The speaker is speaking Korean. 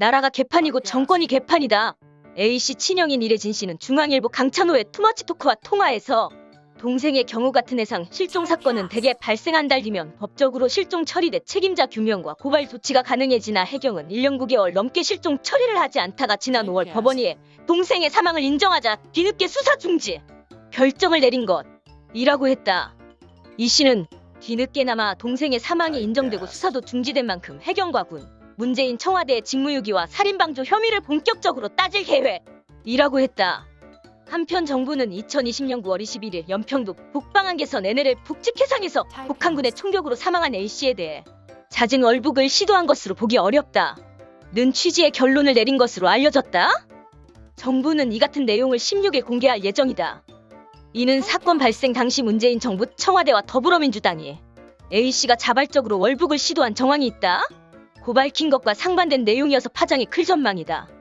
나라가 개판이고 정권이 개판이다. A씨 친형인 이래진 씨는 중앙일보 강찬호의 투머치 토크와 통화에서 동생의 경우 같은 해상 실종 사건은 대개 발생한 달 뒤면 법적으로 실종 처리돼 책임자 규명과 고발 조치가 가능해지나 해경은 1년 9개월 넘게 실종 처리를 하지 않다가 지난 5월 법원이 동생의 사망을 인정하자 뒤늦게 수사 중지 결정을 내린 것이라고 했다. 이 씨는 뒤늦게나마 동생의 사망이 인정되고 수사도 중지된 만큼 해경과 군, 문재인 청와대의 직무유기와 살인방조 혐의를 본격적으로 따질 계획이라고 했다. 한편 정부는 2020년 9월 21일 연평도 북방한개선 NLL 북측 해상에서 북한군의 총격으로 사망한 A씨에 대해 잦은 월북을 시도한 것으로 보기 어렵다. 는 취지의 결론을 내린 것으로 알려졌다. 정부는 이 같은 내용을 16일 공개할 예정이다. 이는 사건 발생 당시 문재인 정부 청와대와 더불어민주당이 A씨가 자발적으로 월북을 시도한 정황이 있다. 고발킨 것과 상반된 내용이어서 파장이 클 전망이다.